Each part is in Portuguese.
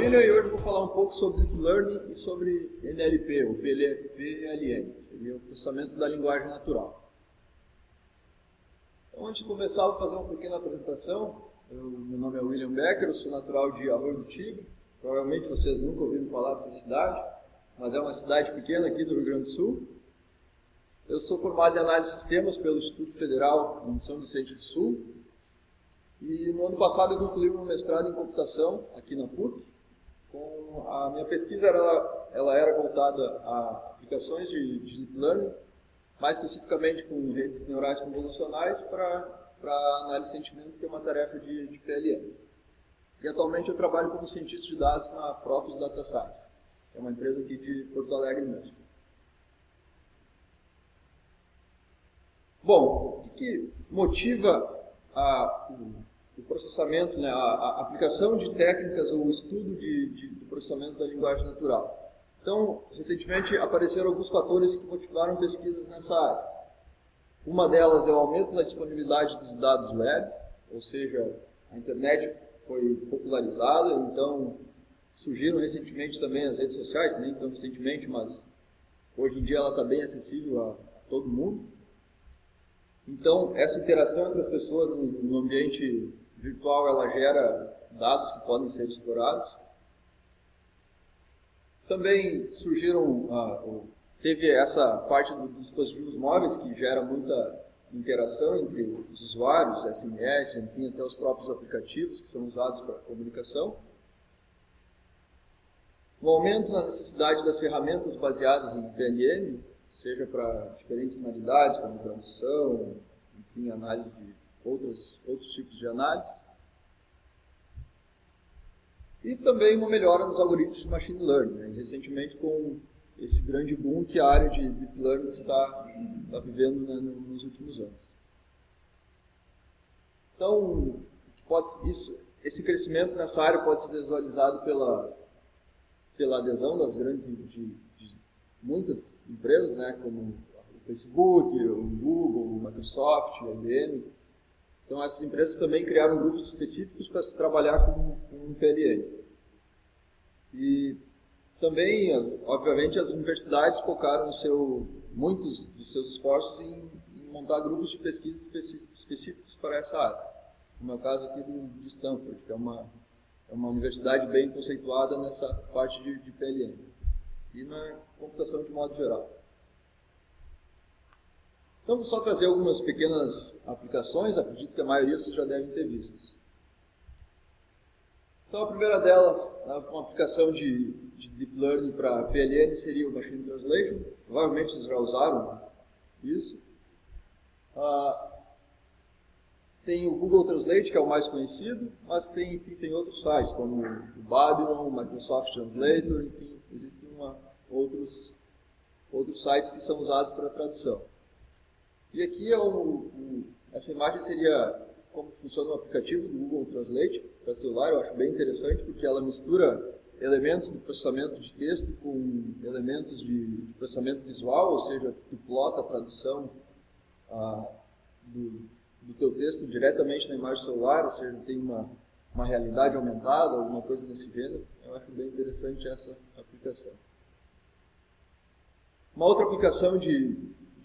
William e hoje vou falar um pouco sobre Deep Learning e sobre NLP, ou PLN, seria o processamento da linguagem natural. Então, antes de começar, vou fazer uma pequena apresentação. Eu, meu nome é William Becker, eu sou natural de Arroio do Tigre. Provavelmente vocês nunca ouviram falar dessa cidade, mas é uma cidade pequena aqui do Rio Grande do Sul. Eu sou formado em análise de sistemas pelo Instituto Federal em São Vicente do Sul e no ano passado eu concluí um mestrado em computação aqui na PUC. Com a minha pesquisa era, ela era voltada a aplicações de, de deep learning, mais especificamente com redes neurais convolucionais para análise de sentimento, que é uma tarefa de, de PLM. E atualmente eu trabalho como cientista de dados na Protos Data Science, que é uma empresa aqui de Porto Alegre mesmo. Bom, o que, que motiva a, processamento, né, a, a, aplicação de técnicas ou o estudo de, de, do processamento da linguagem natural. Então, recentemente apareceram alguns fatores que motivaram pesquisas nessa área. Uma delas é o aumento da disponibilidade dos dados web, ou seja, a internet foi popularizada, então surgiram recentemente também as redes sociais, nem tão recentemente, mas hoje em dia ela está bem acessível a, todo mundo. Então, essa interação entre as pessoas no ambiente virtual ela gera dados que podem ser explorados. Também surgiram, ah, teve essa parte dos dispositivos móveis que gera muita interação entre os usuários, SMS, enfim, até os próprios aplicativos que são usados para comunicação. O aumento na necessidade das ferramentas baseadas em PLM, seja para diferentes finalidades, como tradução, enfim, análise de outras, outros tipos de análise. E também uma melhora nos algoritmos de machine learning. Né? Recentemente, com esse grande boom que a área de deep learning está, está vivendo né, nos últimos anos. Então, pode, isso, esse crescimento nessa área pode ser visualizado pela, pela adesão das grandes, de, de muitas empresas, né, como o Facebook, o Google, o Microsoft, a IBM, então, essas empresas também criaram grupos específicos para se trabalhar com, com PLN. E também, obviamente, as universidades focaram seu, muitos dos seus esforços em, em montar grupos de pesquisa específicos para essa área. Como é o caso aqui do, de Stanford, que é uma, é uma universidade bem conceituada nessa parte de, de PLN. E na computação de modo geral. Então, vou só trazer algumas pequenas aplicações, acredito que a maioria vocês já devem ter visto. Então, a primeira delas, uma aplicação de, de Deep Learning para PLN seria o Machine Translation. Provavelmente vocês já usaram isso. Ah, tem o Google Translate, que é o mais conhecido, mas tem, enfim, tem outros sites, como o Babylon, o Microsoft Translator, enfim, existem uma, outros, outros sites que são usados para tradução. E aqui é o, o, essa imagem seria como funciona o aplicativo do Google Translate para celular. Eu acho bem interessante porque ela mistura elementos do processamento de texto com elementos de, de processamento visual, ou seja, tu plota a tradução ah, do, do teu texto diretamente na imagem celular, ou seja, tem uma, uma realidade aumentada, alguma coisa desse gênero. Eu acho bem interessante essa aplicação. Uma outra aplicação de,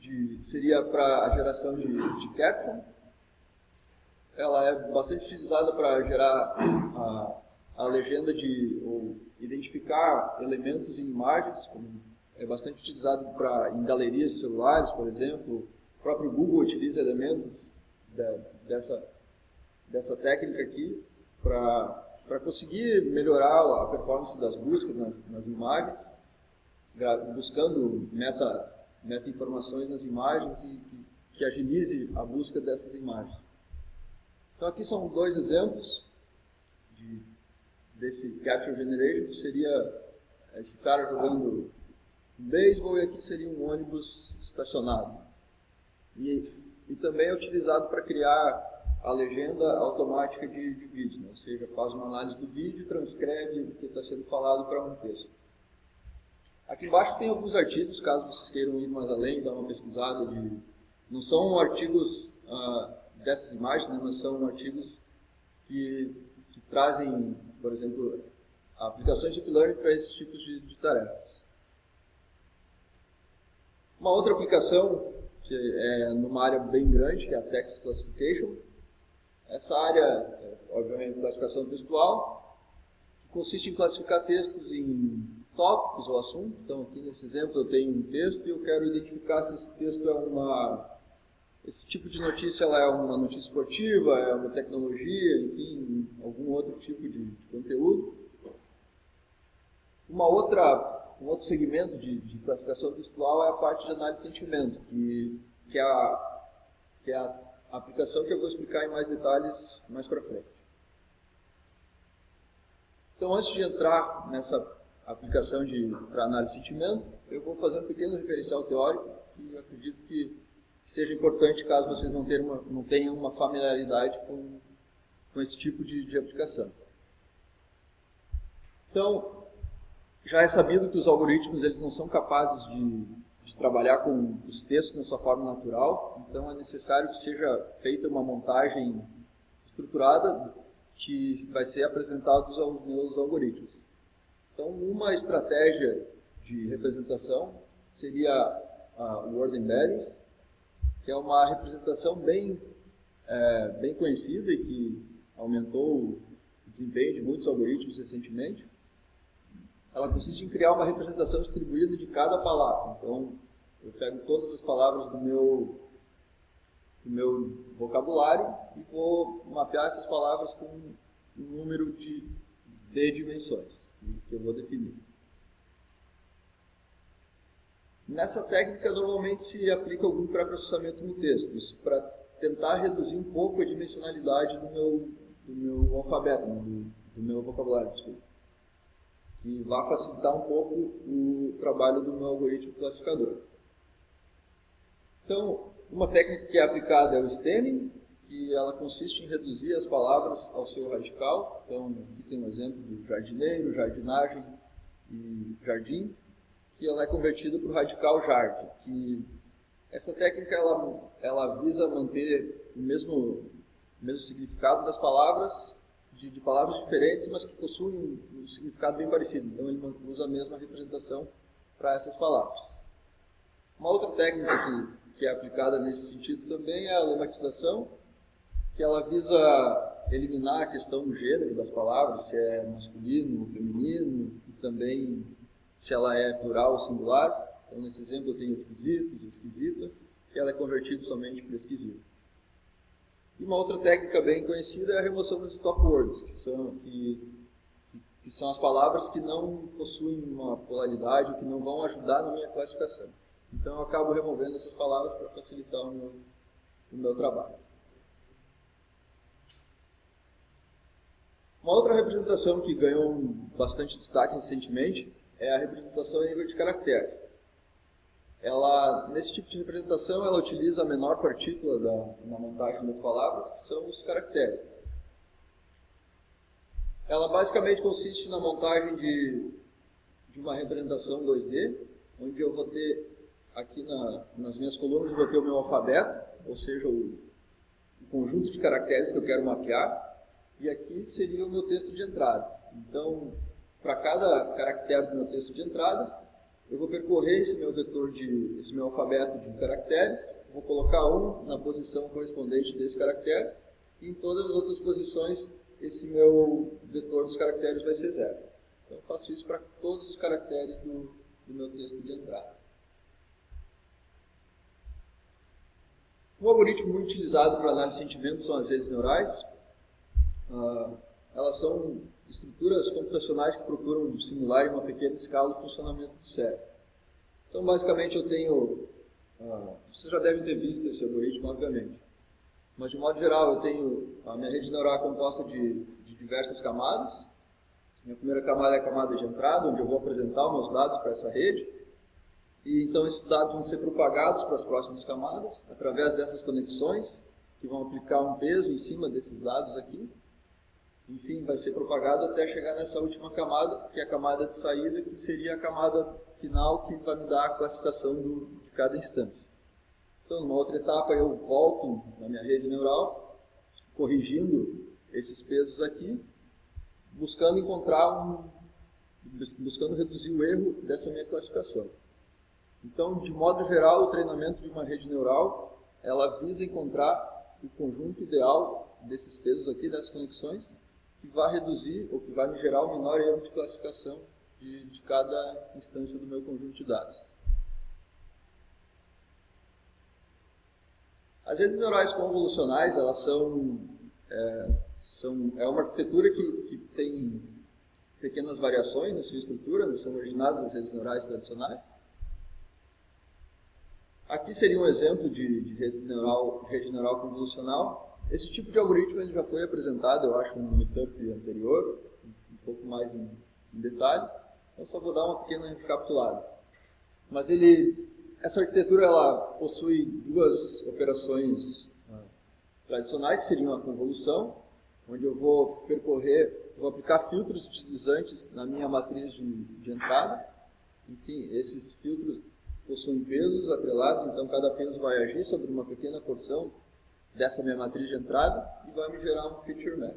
de, seria para a geração de, de caption. Ela é bastante utilizada para gerar a, a legenda de ou identificar elementos em imagens, como é bastante utilizado para em galerias celulares, por exemplo. O próprio Google utiliza elementos de, dessa dessa técnica aqui para conseguir melhorar a performance das buscas nas, nas imagens, buscando meta meta informações nas imagens e que, que agilize a busca dessas imagens. Então aqui são dois exemplos de, desse Capture Generation, que seria esse cara jogando um beisebol e aqui seria um ônibus estacionado. E, e também é utilizado para criar a legenda automática de, de vídeo, né? ou seja, faz uma análise do vídeo transcreve o que está sendo falado para um texto. Aqui embaixo tem alguns artigos, caso vocês queiram ir mais além, dar uma pesquisada de... Não são artigos uh, dessas imagens, né, mas são artigos que, que trazem, por exemplo, aplicações de Deep Learning para esses tipos de, de tarefas. Uma outra aplicação, que é numa área bem grande, que é a Text Classification. Essa área, é, obviamente, classificação textual, que consiste em classificar textos em tópicos ou assuntos. Então, aqui nesse exemplo eu tenho um texto e eu quero identificar se esse texto é uma... Esse tipo de notícia ela é uma notícia esportiva, é uma tecnologia, enfim, algum outro tipo de, de conteúdo. Uma outra, um outro segmento de, de, classificação textual é a parte de análise de sentimento, que, que, é a, que é a aplicação que eu vou explicar em mais detalhes mais para frente. Então, antes de entrar nessa aplicação para análise de sentimento, eu vou fazer um pequeno referencial teórico que eu acredito que seja importante caso vocês não tenham uma, não tenham uma familiaridade com, com esse tipo de, de aplicação. Então, já é sabido que os algoritmos eles não são capazes de, de trabalhar com os textos na sua forma natural, então é necessário que seja feita uma montagem estruturada que vai ser apresentada aos meus algoritmos. Então, uma estratégia de representação seria a Word Embeddings, que é uma representação bem, é, bem conhecida e que aumentou o desempenho de muitos algoritmos recentemente. Ela consiste em criar uma representação distribuída de cada palavra. Então, eu pego todas as palavras do meu, do meu vocabulário e vou mapear essas palavras com um número de, de dimensões que eu vou definir. Nessa técnica, normalmente se aplica algum pré-processamento no texto, isso para tentar reduzir um pouco a dimensionalidade do meu, do meu alfabeto, né, do, do meu vocabulário, desculpa. Que vai facilitar um pouco o trabalho do meu algoritmo classificador. Então, uma técnica que é aplicada é o stemming, que ela consiste em reduzir as palavras ao seu radical. Então, aqui tem um exemplo do jardineiro, jardinagem e jardim, que ela é convertida para o radical jardim, que essa técnica ela, ela visa manter o mesmo, o mesmo significado das palavras, de, de palavras diferentes, mas que possuem um, um significado bem parecido. Então, ele usa a mesma representação para essas palavras. Uma outra técnica que, que é aplicada nesse sentido também é a lematização, que ela visa eliminar a questão do gênero das palavras, se é masculino ou feminino, e também se ela é plural ou singular. Então, nesse exemplo, eu tenho esquisitos, esquisita, e ela é convertida somente para esquisito. E uma outra técnica bem conhecida é a remoção das stop words, que são, que, que são as palavras que não possuem uma polaridade, ou que não vão ajudar na minha classificação. Então, eu acabo removendo essas palavras para facilitar o meu, o meu trabalho. Uma outra representação que ganhou bastante destaque recentemente é a representação em nível de caractere. Ela, nesse tipo de representação, ela utiliza a menor partícula da, na montagem das palavras, que são os caracteres. Ela basicamente consiste na montagem de, de uma representação 2D, onde eu vou ter aqui na, nas minhas colunas eu vou ter o meu alfabeto, ou seja, o, o conjunto de caracteres que eu quero mapear, e aqui seria o meu texto de entrada. Então, para cada caractere do meu texto de entrada, eu vou percorrer esse meu vetor de, esse meu alfabeto de caracteres, vou colocar um na posição correspondente desse caractere, e em todas as outras posições esse meu vetor dos caracteres vai ser zero. Então eu faço isso para todos os caracteres do, do meu texto de entrada. Um algoritmo muito utilizado para análise de sentimentos são as redes neurais. Uh, elas são estruturas computacionais que procuram simular em uma pequena escala o funcionamento do cérebro. Então, basicamente, eu tenho... Uh, vocês já devem ter visto esse algoritmo, obviamente. Mas, de modo geral, eu tenho a minha rede neural composta de, de diversas camadas. Minha primeira camada é a camada de entrada, onde eu vou apresentar os meus dados para essa rede. E então esses dados vão ser propagados para as próximas camadas, através dessas conexões, que vão aplicar um peso em cima desses dados aqui enfim, vai ser propagado até chegar nessa última camada, que é a camada de saída, que seria a camada final que vai me dar a classificação do, de cada instância. Então, numa outra etapa, eu volto na minha rede neural, corrigindo esses pesos aqui, buscando encontrar um, buscando reduzir o erro dessa minha classificação. Então, de modo geral, o treinamento de uma rede neural, ela visa encontrar o conjunto ideal desses pesos aqui, dessas conexões, que vai reduzir ou que vai me gerar o menor erro de classificação de, de cada instância do meu conjunto de dados. As redes neurais convolucionais, elas são, é, são é uma arquitetura que, que tem pequenas variações na sua estrutura, né, são originadas das redes neurais tradicionais. Aqui seria um exemplo de, de rede, neural, rede neural convolucional. Esse tipo de algoritmo ele já foi apresentado, eu acho, no meetup anterior, um pouco mais em, em detalhe. Eu só vou dar uma pequena recapitulada. Mas ele, essa arquitetura ela possui duas operações ah, tradicionais, que seriam a convolução, onde eu vou percorrer, vou aplicar filtros utilizantes na minha matriz de, de entrada. Enfim, esses filtros possuem pesos atrelados, então cada peso vai agir sobre uma pequena porção dessa minha matriz de entrada e vai me gerar um feature map.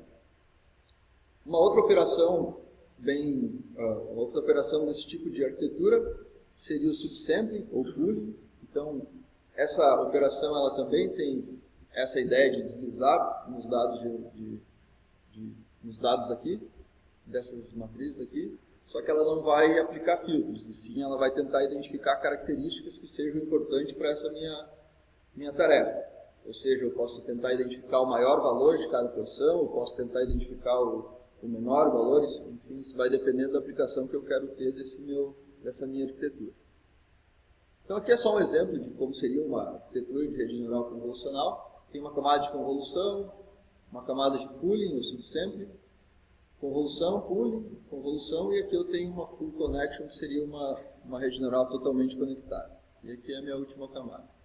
Uma outra operação bem, uh, uma outra operação desse tipo de arquitetura seria o subsampling ou pooling. Então, essa operação ela também tem essa ideia de deslizar nos dados de, de, de nos dados aqui dessas matrizes aqui só que ela não vai aplicar filtros, e sim ela vai tentar identificar características que sejam importantes para essa minha, minha tarefa. Ou seja, eu posso tentar identificar o maior valor de cada porção, eu posso tentar identificar o, o menor valor, isso, enfim, isso vai depender da aplicação que eu quero ter desse meu, dessa minha arquitetura. Então aqui é só um exemplo de como seria uma arquitetura de rede neural convolucional. Tem uma camada de convolução, uma camada de pooling ou subsampling, convolução, pooling, convolução, e aqui eu tenho uma full connection, que seria uma, uma rede neural totalmente conectada. E aqui é a minha última camada.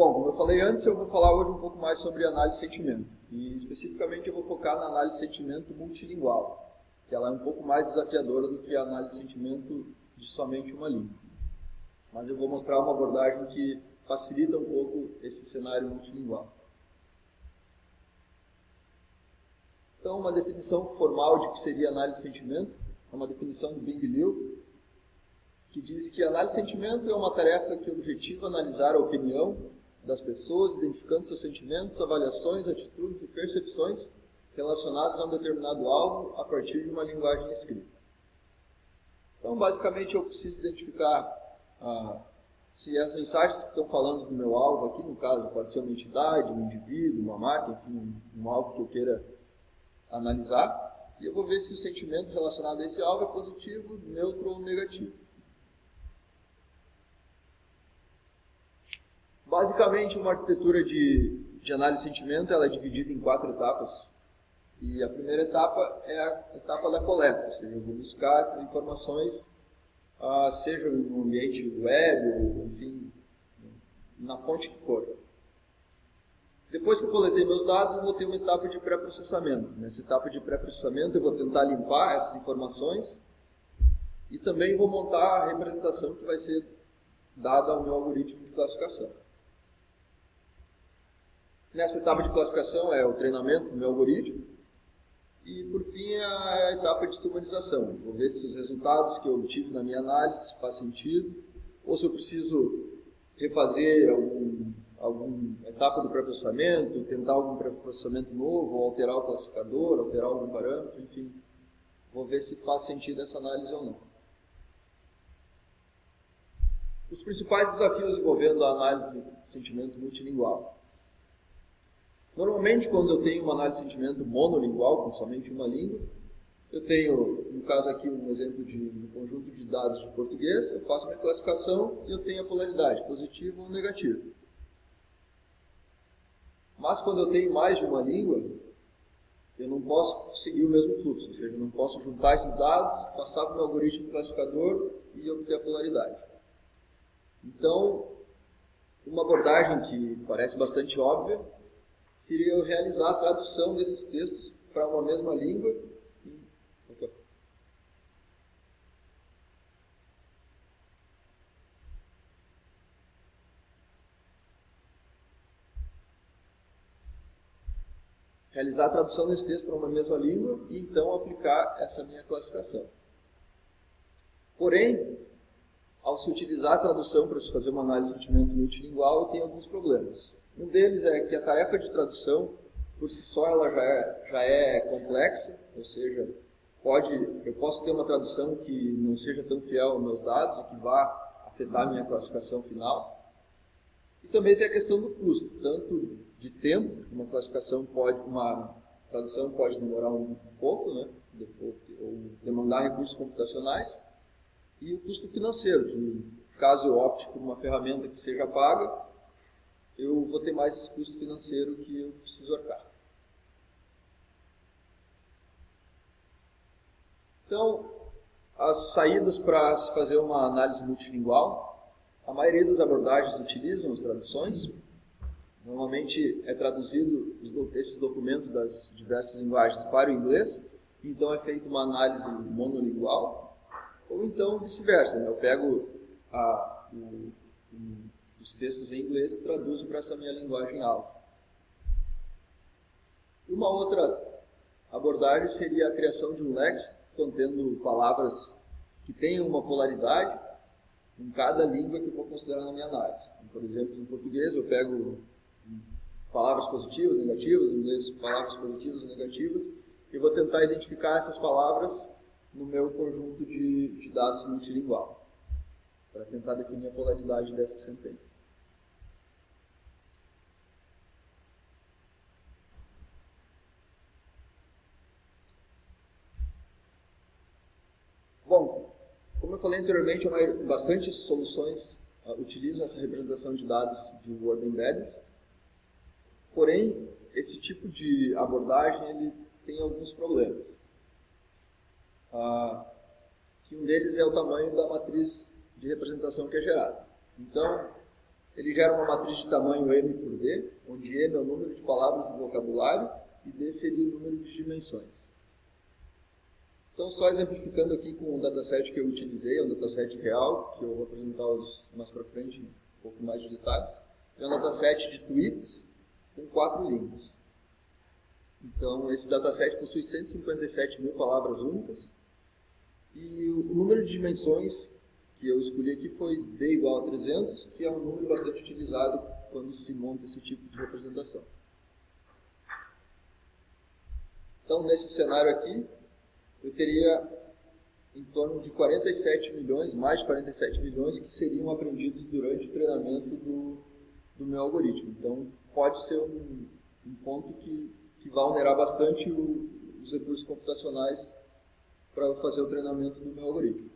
Bom, como eu falei antes, eu vou falar hoje um pouco mais sobre análise de sentimento. E especificamente eu vou focar na análise de sentimento multilingual, que ela é um pouco mais desafiadora do que a análise de sentimento de somente uma língua. Mas eu vou mostrar uma abordagem que facilita um pouco esse cenário multilingual. Então, uma definição formal de que seria análise de sentimento é uma definição do Bing Liu, que diz que análise de sentimento é uma tarefa que objetiva analisar a opinião das pessoas, identificando seus sentimentos, avaliações, atitudes e percepções relacionadas a um determinado alvo a partir de uma linguagem escrita. Então, basicamente, eu preciso identificar a se as mensagens que estão falando do meu alvo aqui, no caso, pode ser uma entidade, um indivíduo, uma marca, enfim, um alvo que eu queira analisar, e eu vou ver se o sentimento relacionado a esse alvo é positivo, neutro ou negativo. Basicamente, uma arquitetura de, de análise de sentimento ela é dividida em quatro etapas. E a primeira etapa é a etapa da coleta, ou seja, eu vou buscar essas informações uh, seja no ambiente web, enfim, na fonte que for. Depois que eu coletei meus dados, eu vou ter uma etapa de pré-processamento. Nessa etapa de pré-processamento, eu vou tentar limpar essas informações e também vou montar a representação que vai ser dada ao meu algoritmo de classificação. Nessa etapa de classificação é o treinamento do meu algoritmo, e, por fim, a etapa de sumarização. Vou ver se os resultados que eu obtive na minha análise fazem sentido, ou se eu preciso refazer algum, alguma etapa do pré-processamento, tentar algum pré-processamento novo, ou alterar o classificador, alterar algum parâmetro, enfim. Vou ver se faz sentido essa análise ou não. Os principais desafios envolvendo a análise de sentimento multilingual. Normalmente, quando eu tenho uma análise de sentimento monolingual, com somente uma língua, eu tenho, no caso aqui, um exemplo de um conjunto de dados de português, eu faço minha classificação e eu tenho a polaridade, positivo ou negativo. Mas quando eu tenho mais de uma língua, eu não posso seguir o mesmo fluxo, ou seja, eu não posso juntar esses dados, passar para o meu algoritmo classificador e obter a polaridade. Então, uma abordagem que parece bastante óbvia seria eu realizar a tradução desses textos para uma mesma língua. realizar a tradução desse texto para uma mesma língua e então aplicar essa minha classificação. Porém, ao se utilizar a tradução para se fazer uma análise de sentimento multilingual, tem alguns problemas. Um deles é que a tarefa de tradução, por si só, ela já é, já é complexa, ou seja, pode, eu posso ter uma tradução que não seja tão fiel aos meus dados e que vá afetar a minha classificação final. E também tem a questão do custo, tanto de tempo, uma classificação pode, uma tradução pode demorar um pouco, né, ou demandar recursos computacionais, e o custo financeiro, que caso eu opte por uma ferramenta que seja paga, eu vou ter mais esse custo financeiro que eu preciso arcar. Então, as saídas para se fazer uma análise multilingual, a maioria das abordagens utilizam as traduções. Normalmente é traduzido esses documentos das diversas linguagens para o inglês, então é feita uma análise monolingual, ou então vice-versa. Né? Eu pego a, o, os textos em inglês e traduzo para essa minha linguagem alfa. Uma outra abordagem seria a criação de um léxico contendo palavras que tenham uma polaridade em cada língua que eu vou considerar na minha análise. Por exemplo, em português eu pego palavras positivas, negativas, em inglês palavras positivas e negativas, e vou tentar identificar essas palavras no meu conjunto de, de dados multilingual, para tentar definir a polaridade dessas sentenças. Bom, como eu falei anteriormente, bastante soluções uh, utilizam essa representação de dados de Word Embeddings. Porém, esse tipo de abordagem ele tem alguns problemas. Uh, que um deles é o tamanho da matriz de representação que é gerada. Então, ele gera uma matriz de tamanho M por D, onde M é o número de palavras do vocabulário e D seria o número de dimensões. Então, só exemplificando aqui com o dataset que eu utilizei, é um dataset real, que eu vou apresentar mais para frente, um pouco mais de detalhes. É um dataset de tweets com quatro línguas. Então, esse dataset possui 157 mil palavras únicas, e o número de dimensões que eu escolhi aqui foi D igual a 300, que é um número bastante utilizado quando se monta esse tipo de representação. Então, nesse cenário aqui, eu teria em torno de 47 milhões, mais de 47 milhões, que seriam aprendidos durante o treinamento do, do meu algoritmo. Então, pode ser um, um ponto que, que vai onerar bastante o, os recursos computacionais para fazer o treinamento do meu algoritmo.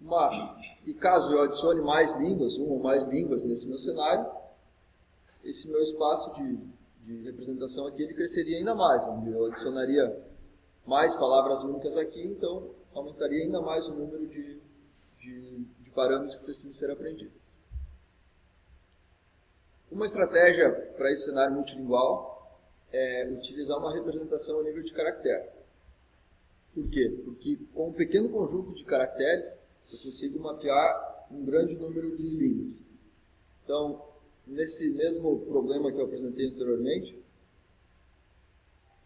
Uma, e caso eu adicione mais línguas, uma ou mais línguas nesse meu cenário, esse meu espaço de, de representação aqui ele cresceria ainda mais, onde eu adicionaria mais palavras únicas aqui, então aumentaria ainda mais o número de, de, de parâmetros que precisam ser aprendidos. Uma estratégia para esse cenário multilingual é utilizar uma representação a nível de caractere. Por quê? Porque com um pequeno conjunto de caracteres eu consigo mapear um grande número de línguas. Então, nesse mesmo problema que eu apresentei anteriormente,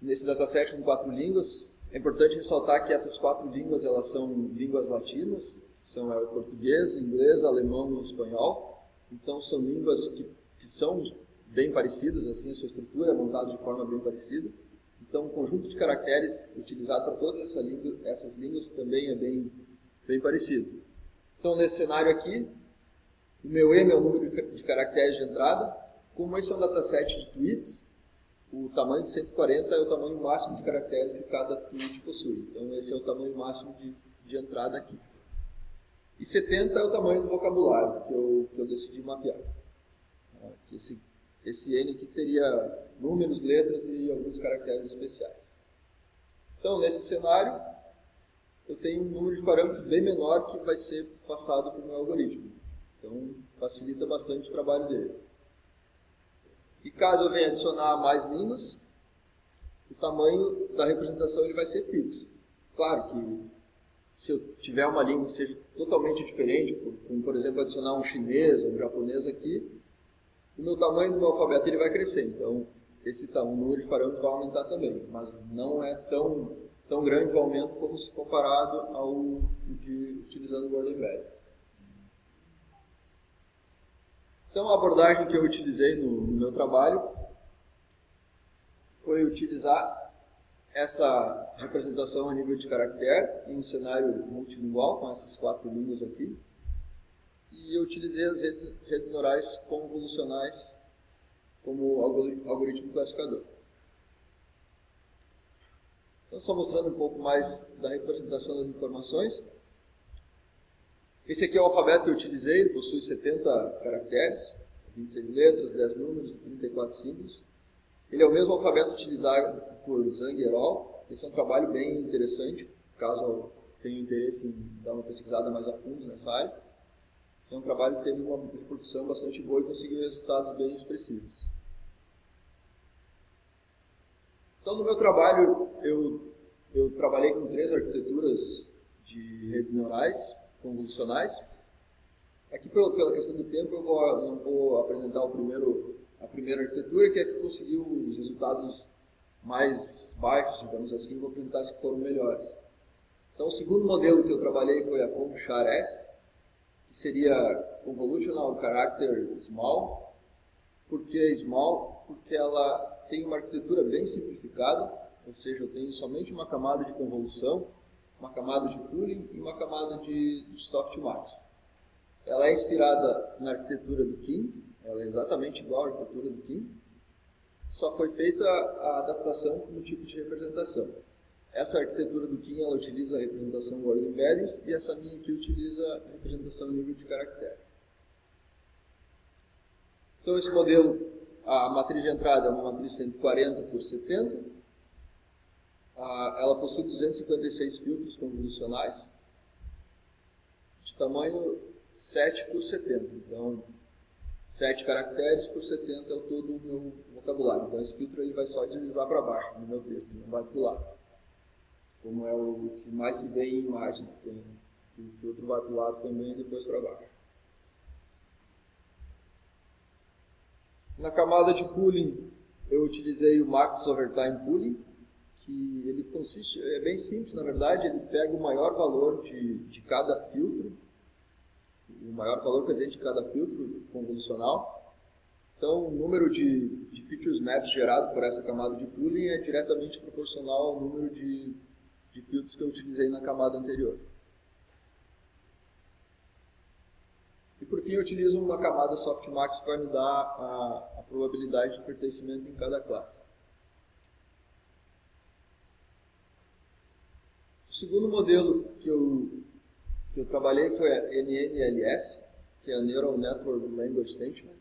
nesse dataset com quatro línguas. É importante ressaltar que essas quatro línguas elas são línguas latinas, são é, o português, inglês, alemão e espanhol. Então são línguas que, que são bem parecidas, assim a sua estrutura é montada de forma bem parecida. Então o conjunto de caracteres utilizado para todas essa língua, essas línguas também é bem, bem parecido. Então nesse cenário aqui, o meu M é o número de caracteres de entrada. Como esse é um dataset de tweets, o tamanho de 140 é o tamanho máximo de caracteres que cada tweet possui. Então esse é o tamanho máximo de, de entrada aqui. E 70 é o tamanho do vocabulário que eu, que eu decidi mapear. Esse, esse N aqui teria números, letras e alguns caracteres especiais. Então, nesse cenário, eu tenho um número de parâmetros bem menor que vai ser passado para o meu algoritmo. Então, facilita bastante o trabalho dele. E caso eu venha adicionar mais línguas, o tamanho da representação ele vai ser fixo. Claro que se eu tiver uma língua que seja totalmente diferente, como por exemplo adicionar um chinês ou um japonês aqui, o meu tamanho do meu alfabeto ele vai crescer. Então, esse número de parâmetros vai aumentar também, mas não é tão, tão grande o aumento como se comparado ao de utilizando o Word Embedded. Então a abordagem que eu utilizei no, no meu trabalho foi utilizar essa representação a nível de caractere em um cenário multilingual com essas quatro línguas aqui e eu utilizei as redes, redes neurais convolucionais como algoritmo classificador. Então, só mostrando um pouco mais da representação das informações. Esse aqui é o alfabeto que eu utilizei, ele possui 70 caracteres, 26 letras, 10 números, 34 símbolos. Ele é o mesmo alfabeto utilizado por Zhang et al. Esse é um trabalho bem interessante, caso tenha interesse em dar uma pesquisada mais a fundo nessa área. É um trabalho que teve uma repercussão bastante boa e conseguiu resultados bem expressivos. Então, no meu trabalho, eu, eu trabalhei com três arquiteturas de redes neurais convolucionais. Aqui, pela, pela questão do tempo, eu vou, não vou apresentar o primeiro, a primeira arquitetura, que é que conseguiu os resultados mais baixos, digamos assim, vou apresentar as que foram melhores. Então, o segundo modelo que eu trabalhei foi a CompChar-S, que seria Convolutional Character Small. Por que small? Porque ela tem uma arquitetura bem simplificada, ou seja, eu tenho somente uma camada de convolução, uma camada de pooling e uma camada de, de softmax. Ela é inspirada na arquitetura do Kim, ela é exatamente igual à arquitetura do Kim, só foi feita a adaptação no tipo de representação. Essa arquitetura do Kim ela utiliza a representação Word Embeddings e essa minha aqui utiliza a representação nível de caractere. Então esse modelo, a matriz de entrada é uma matriz 140 por 70, ela possui 256 filtros convolucionais de tamanho 7 por 70. Então, 7 caracteres por 70 é o todo o meu vocabulário. Então, esse filtro ele vai só deslizar para baixo no meu texto, não vai para lado como é o que mais se vê em imagem, que o filtro vai para o lado também e depois para baixo. Na camada de pooling, eu utilizei o Max Overtime Pooling, que ele consiste, é bem simples na verdade, ele pega o maior valor de, de cada filtro, o maior valor presente de cada filtro convolucional, então, o número de, de features maps gerado por essa camada de pooling é diretamente proporcional ao número de de filtros que eu utilizei na camada anterior. E por fim eu utilizo uma camada softmax para me dar a, a probabilidade de pertencimento em cada classe. O segundo modelo que eu, que eu trabalhei foi a NNLS, que é a Neural Network Language Sentiment.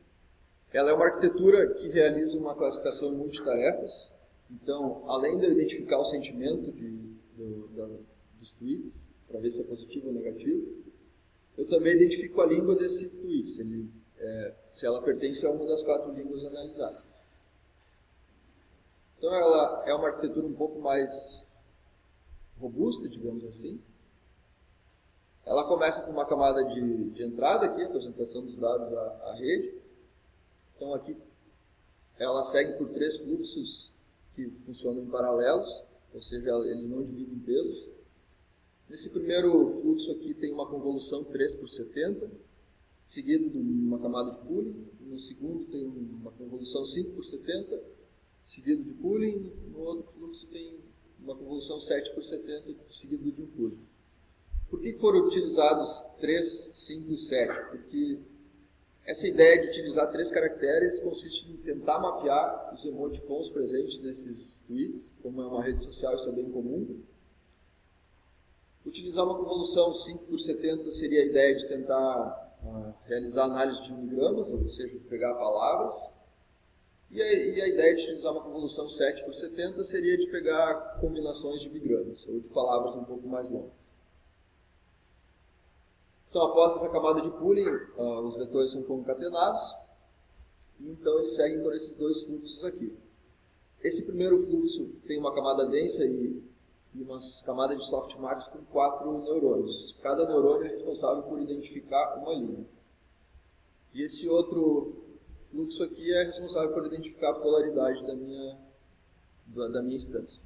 Ela é uma arquitetura que realiza uma classificação multitarefas. Então, além de eu identificar o sentimento de do, da, dos tweets, para ver se é positivo ou negativo. Eu também identifico a língua desse tweet, se, ele, é, se ela pertence a uma das quatro línguas analisadas. Então ela é uma arquitetura um pouco mais robusta, digamos assim. Ela começa com uma camada de, de entrada aqui, apresentação dos dados à, à rede. Então aqui ela segue por três fluxos que funcionam em paralelos ou seja, eles não dividem pesos. Nesse primeiro fluxo aqui tem uma convolução 3 por 70, seguido de uma camada de pooling. No segundo tem uma convolução 5 por 70, seguido de pooling. No outro fluxo tem uma convolução 7 por 70, seguido de um pooling. Por que foram utilizados 3, 5 e 7? Porque essa ideia de utilizar três caracteres consiste em tentar mapear os emoticons presentes nesses tweets, como é uma rede social, isso é bem comum. Utilizar uma convolução 5 por 70 seria a ideia de tentar uh, realizar análise de unigramas, ou seja, pegar palavras. E a, e a, ideia de utilizar uma convolução 7 por 70 seria de pegar combinações de bigramas, ou de palavras um pouco mais longas. Então, após essa camada de pooling, uh, os vetores são concatenados, e então eles seguem por esses dois fluxos aqui. Esse primeiro fluxo tem uma camada densa e, e uma camada de softmax com quatro neurônios. Cada neurônio é responsável por identificar uma linha. E esse outro fluxo aqui é responsável por identificar a polaridade da minha, da minha instância.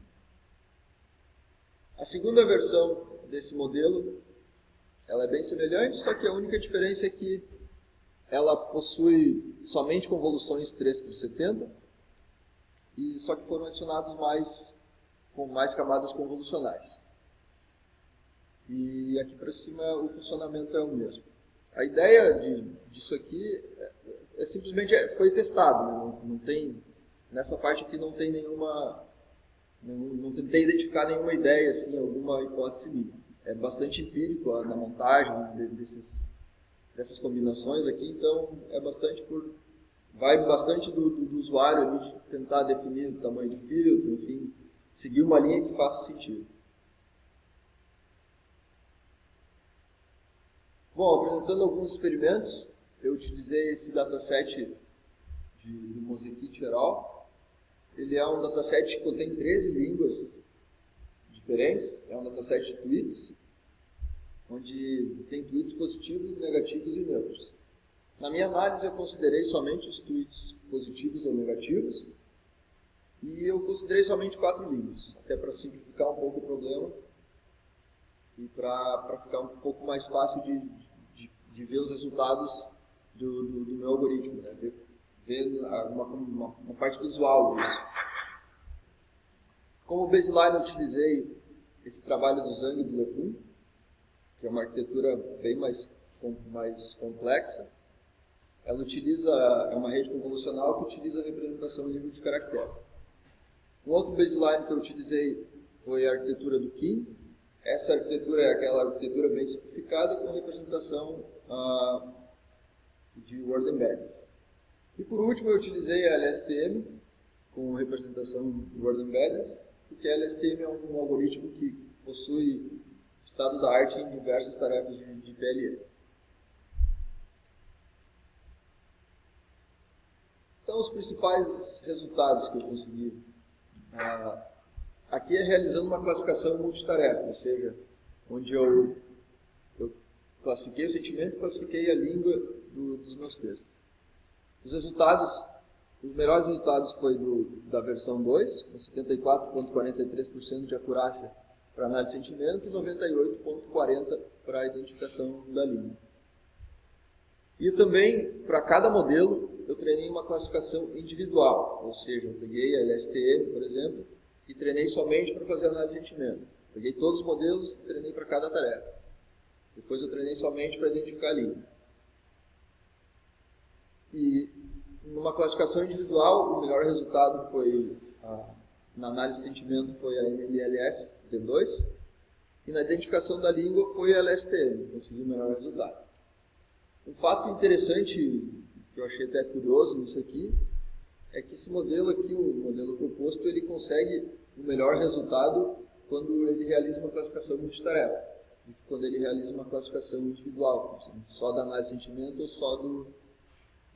A segunda versão desse modelo, ela é bem semelhante, só que a única diferença é que ela possui somente convoluções 3 por 70, e só que foram adicionados mais, com mais camadas convolucionais. E aqui para cima o funcionamento é o mesmo. A ideia de, disso aqui é, é simplesmente é, foi testado, né? não, não, tem nessa parte aqui não tem nenhuma não, não tentei identificar nenhuma ideia assim, alguma hipótese minha. É bastante empírico a, na montagem desses dessas combinações aqui, então é bastante por vai bastante do, do, do usuário ali de tentar definir o tamanho de filtro, enfim, seguir uma linha que faça sentido. Bom, apresentando alguns experimentos, eu utilizei esse dataset de, do Mosaic geral. Ele é um dataset que contém 13 línguas diferentes, é um dataset de tweets, onde tem tweets positivos, negativos e neutros. Na minha análise, eu considerei somente os tweets positivos ou negativos, e eu considerei somente quatro línguas, até para simplificar um pouco o problema e para ficar um pouco mais fácil de, de, de ver os resultados do, do, do meu algoritmo, né? ver, ver uma, uma, uma, parte visual disso. Como baseline, eu utilizei esse trabalho do Zhang e do LeCun, que é uma arquitetura bem mais, mais complexa. Ela utiliza, é uma rede convolucional que utiliza a representação em nível de caractere. Um outro baseline que eu utilizei foi a arquitetura do Kim, essa arquitetura é aquela arquitetura bem simplificada com representação uh, de word embeddings. E por último eu utilizei a LSTM com representação de word embeddings, porque a LSTM é um algoritmo que possui estado da arte em diversas tarefas de, de PLE. Então os principais resultados que eu consegui uh, Aqui é realizando uma classificação multitarefa, ou seja, onde eu, eu classifiquei o sentimento e classifiquei a língua do, dos meus textos. Os resultados, os melhores resultados foi do, da versão 2, com 74,43% de acurácia para análise de sentimento e 98,40% para a identificação da língua. E também, para cada modelo, eu treinei uma classificação individual, ou seja, eu peguei a LSTM, por exemplo, e treinei somente para fazer análise de sentimento. Peguei todos os modelos e treinei para cada tarefa. Depois eu treinei somente para identificar a linha. E numa classificação individual, o melhor resultado foi, a, na análise de sentimento, foi a NLLS T2, e na identificação da língua foi a LSTM, consegui o melhor resultado. Um fato interessante, que eu achei até curioso nisso aqui, é que esse modelo aqui, o modelo proposto, ele consegue o um melhor resultado quando ele realiza uma classificação multitarefa, do que quando ele realiza uma classificação individual, só da análise de sentimento ou só do,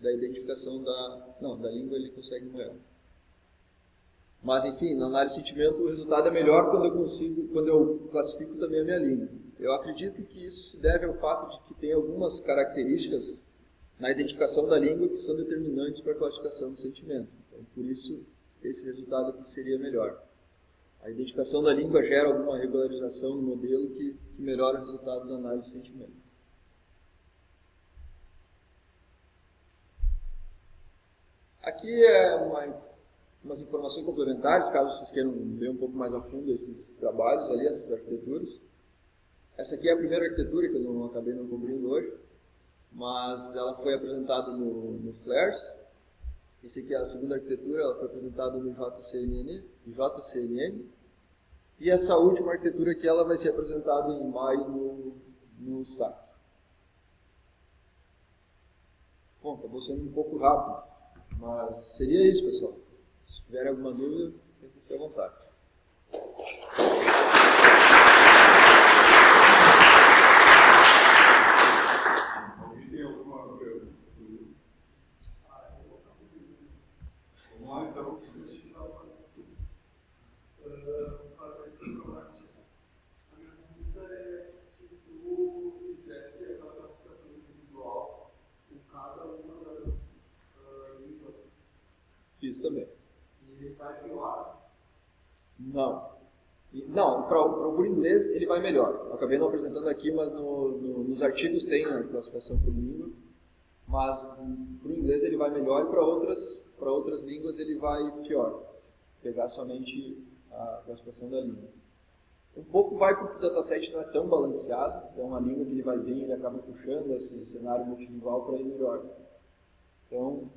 da identificação da... não, da língua ele consegue melhor. Mas, enfim, na análise de sentimento o resultado é melhor quando eu consigo, quando eu classifico também a minha língua. Eu acredito que isso se deve ao fato de que tem algumas características na identificação da língua que são determinantes para a classificação do sentimento. Então, por isso, esse resultado aqui seria melhor. A identificação da língua gera alguma regularização no modelo que, que melhora o resultado da análise de sentimento. Aqui é uma, umas informações complementares, caso vocês queiram ver um pouco mais a fundo esses trabalhos ali, essas arquiteturas. Essa aqui é a primeira arquitetura que eu não acabei não cobrindo hoje mas ela foi apresentada no, no Flares. Esse aqui é a segunda arquitetura, ela foi apresentada no JCNN, JCNN. E essa última arquitetura aqui, ela vai ser apresentada em maio no, no SAC. Bom, acabou sendo um pouco rápido, mas seria isso, pessoal. Se tiverem alguma dúvida, sempre à vontade. fizesse aquela classificação individual com cada uma das uh, Fiz também. E ele vai pior? Não. Não, para o inglês ele vai melhor. Eu acabei não apresentando aqui, mas no, no, nos artigos tem a classificação por língua. Mas para o inglês ele vai melhor e para outras, outras línguas ele vai pior. Se pegar somente a classificação da língua. Um pouco vai porque o dataset não é tão balanceado, então a língua que ele vai bem, ele acaba puxando esse cenário multilingual para ir melhor. Então,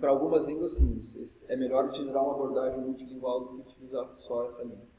para algumas línguas sim, é melhor utilizar uma abordagem multilingual do que utilizar só essa língua.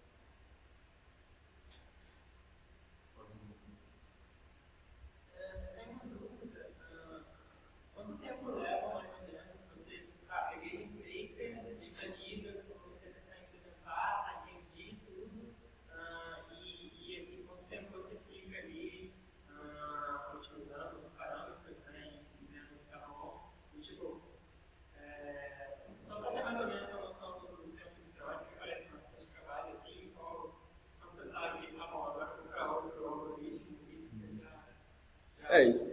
É isso.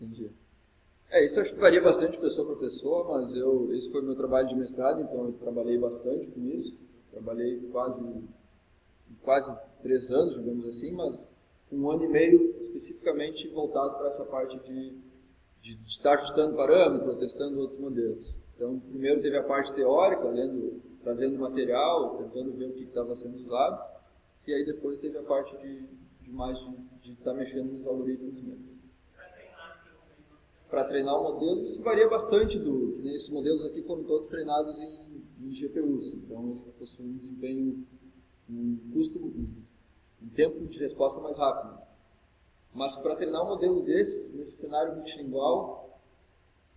Entendi. É, isso acho que varia bastante pessoa para pessoa, mas eu, esse foi meu trabalho de mestrado, então eu trabalhei bastante com isso. Trabalhei quase, quase três anos, digamos assim, mas um ano e meio especificamente voltado para essa parte de, de, de estar ajustando parâmetros, testando outros modelos. Então, primeiro teve a parte teórica, lendo, trazendo material, tentando ver o que estava sendo usado, e aí depois teve a parte de, de mais de estar tá mexendo nos algoritmos mesmo. Para treinar o modelo, isso varia bastante do que nem esses modelos aqui foram todos treinados em, em GPUs, então ele possui um desempenho, um custo, um tempo de resposta mais rápido. Mas para treinar um modelo desses, nesse cenário multilingual,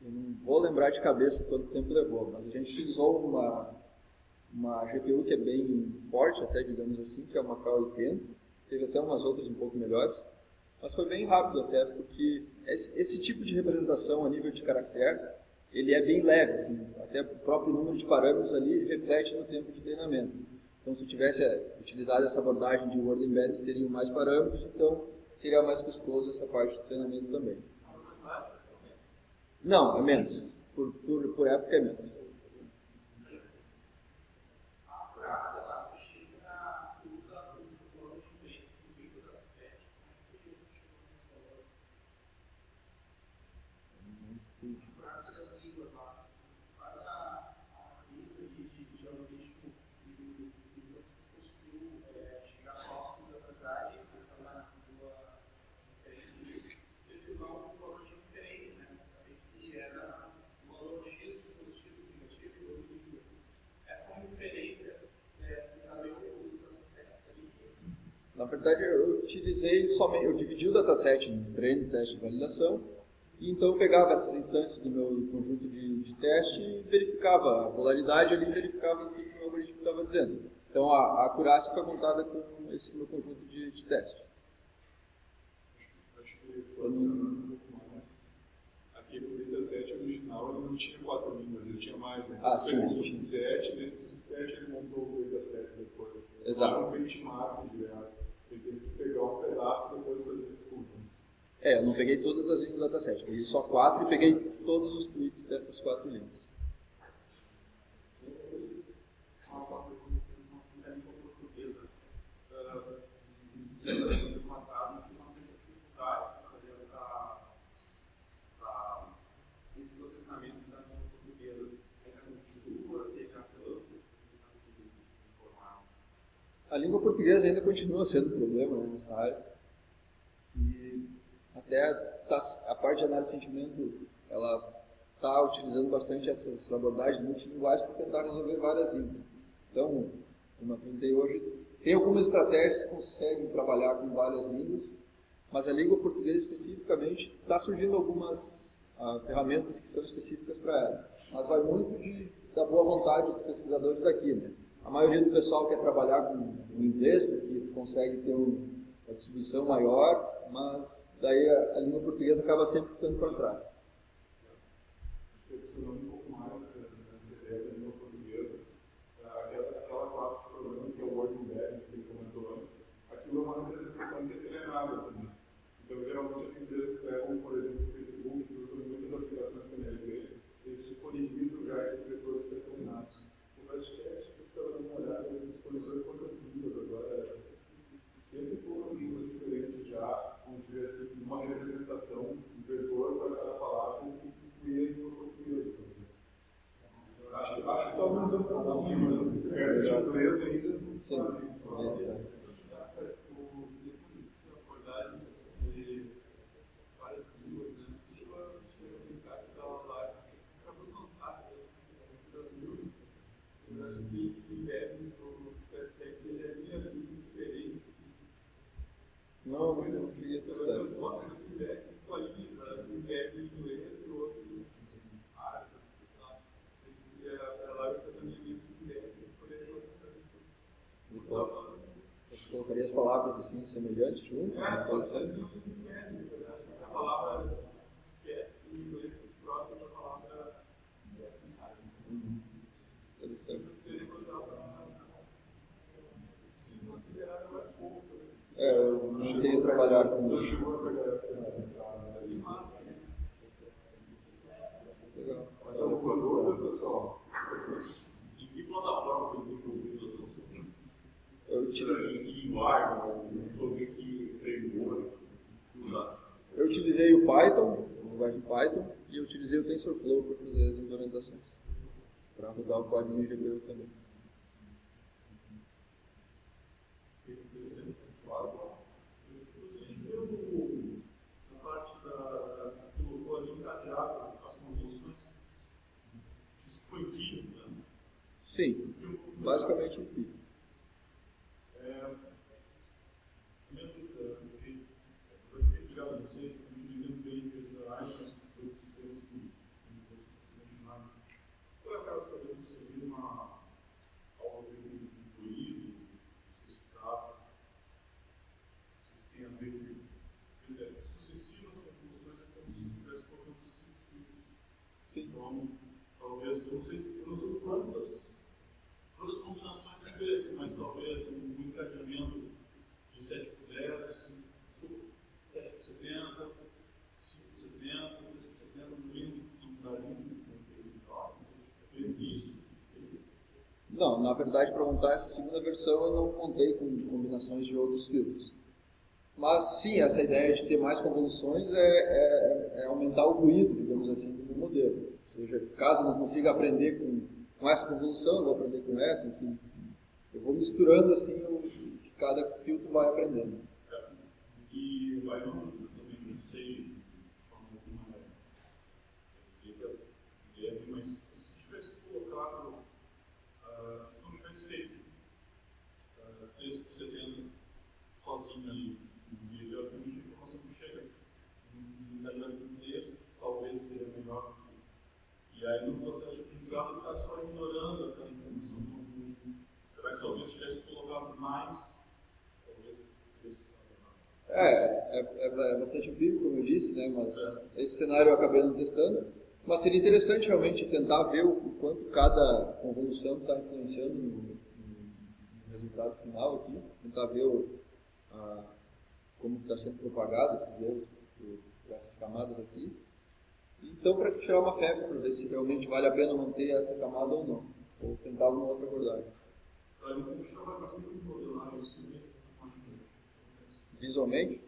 eu não vou lembrar de cabeça quanto tempo levou, mas a gente utilizou uma, uma GPU que é bem forte, até digamos assim, que é uma K80, teve até umas outras um pouco melhores, mas foi bem rápido até, porque esse, tipo de representação a nível de caractere, ele é bem leve, assim, até o próprio número de parâmetros ali reflete no tempo de treinamento. Então, se eu tivesse eh, utilizado essa abordagem de Word Embedded, teriam mais parâmetros, então seria mais custoso essa parte de treinamento também. Não, é menos. Por, por, por época é menos. Verdade, eu utilizei somente, eu dividi o dataset em treino, teste e validação, e então eu pegava essas instâncias do meu conjunto de, de teste e verificava a polaridade ali, verificava o que o algoritmo estava dizendo. Então a, a, acurácia foi montada com esse meu conjunto de, de teste. Acho que aquele dataset original ele não tinha quatro línguas, ele tinha mais. Né? Ah, sim. Ele tinha sete, nesse sete ele montou os datasets depois. Exato. Era um benchmark de verdade. Ele teve que pegar um pedaço e depois fazer esse. É, eu não peguei todas as linhas do dataset, peguei só quatro e peguei todos os tweets dessas quatro linhas. A língua portuguesa ainda continua sendo um problema né, nessa área. E até tá, a parte de análise de sentimento, ela está utilizando bastante essas abordagens multilinguais para tentar resolver várias línguas. Então, como eu apresentei hoje, tem algumas estratégias que conseguem trabalhar com várias línguas, mas a língua portuguesa especificamente está surgindo algumas ah, ferramentas que são específicas para ela. Mas vai muito de, da boa vontade dos pesquisadores daqui, né? A maioria do pessoal quer trabalhar com o inglês, porque consegue ter uma distribuição maior, mas daí a, a língua portuguesa acaba sempre ficando para trás. contração, um vetor para cada palavra que cria o português. Acho que talvez eu um pouquinho, mas natureza ainda não sabe isso. Não, não cheguei a testar isso. nesse a em inglês outro. E poderia tudo. colo- Você colocaria as palavras assim semelhantes junto? É, pode ser. A palavra cat em inglês próxima da palavra. Interessante. seria usar para. Precisa liberar agora pouco. É, eu não tenho trabalhar com isso. chegou a pegar a massa? Legal. Mas alguma dúvida, pessoal? Em que plataforma foi desenvolvido a solução? Eu tive Em que linguagem, sobre que framework? Eu utilizei o Python, a linguagem Python, e eu utilizei o TensorFlow para fazer as implementações. Para rodar o código em GPU também. Viu Sim, basicamente o Pi. É, fiquei ligado a vocês, a gente vivendo bem de mas todos os sistemas que imaginários. Por acaso, talvez você viu uma algo a ver com ruído, suscitado, isso tem a ver com é, sucessivas conclusões, é como se estivesse colocando sucessivos filtros. Sim. Então, talvez, eu não sei, eu não sei quantas, quantas combinações que oferecem, mas talvez um encadeamento de 7 por 10, 5, desculpa, 7 por 70, 5 por 70, 3 por 70, no mínimo, não daria um fez isso. Não, na verdade, para montar essa segunda versão, eu não montei com combinações de outros filtros. Mas sim, essa ideia de ter mais convoluções é, é- é aumentar o ruído, digamos assim, do modelo. Ou seja, caso não consiga aprender com, com essa convolução, eu vou aprender com essa, enfim. Eu vou misturando assim o que cada filtro vai aprendendo. E vai uma dúvida também, não sei de forma alguma é receita dele, mas se tivesse colocado, ah, se não tivesse feito uh, 3 por 70 sozinho ali, e teoricamente a informação não chega no 3, talvez seria melhor. E aí no processo de aprendizado está só ignorando aquela informação. Será que talvez tivesse colocado mais, talvez tivesse colocado mais. É, é, é- é bastante empírico, como eu disse, né? mas esse cenário eu acabei não testando. Mas seria interessante realmente tentar ver o, quanto cada convolução está influenciando no, no- no resultado final aqui, tentar ver o, a, como está sendo propagado esses erros por, por essas camadas aqui. Então, para tirar uma febre, para ver se realmente vale a pena manter essa camada ou não, ou tentar alguma outra abordagem. É. Visualmente,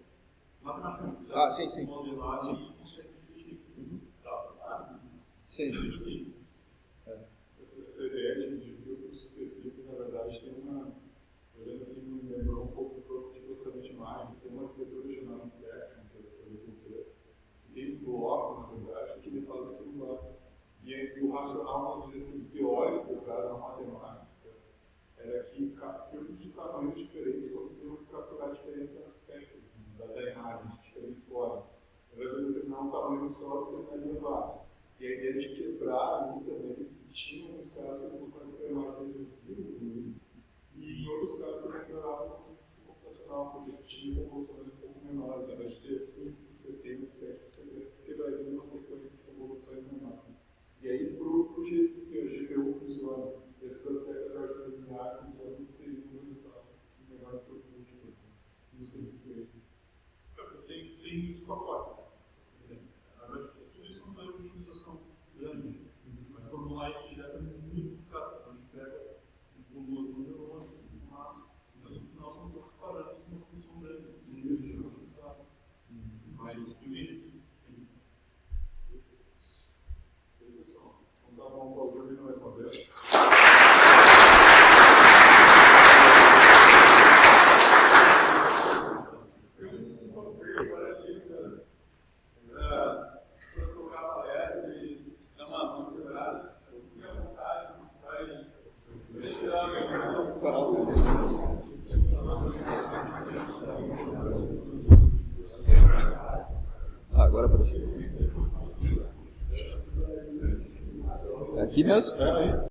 Matematicamente? Ah, sim, sim. Modelagem. Tá, tá. sim. Tipo assim, Essa, essa ideia de, de filtros sucessivos, na verdade, tem uma. Olhando assim, me lembrou um pouco do próprio de processamento de imagens. Tem uma arquitetura chamada Inception, que eu eu fez. E tem um bloco, na verdade, que ele faz aquilo lá. E, e o racional, vamos dizer assim, teórico, trás da matemática, era que filtros de tamanhos diferentes conseguiam capturar diferentes aspectos da, da imagem, de diferentes formas. Ao invés de determinar um tamanho só, determinaria vários. E a ideia de quebrar ali também, tinha alguns casos que eles mostraram que a imagem reduzia, e em outros casos também melhorava o computacional, porque tinha convoluções um pouco menores, ao invés de ter 5 Yes?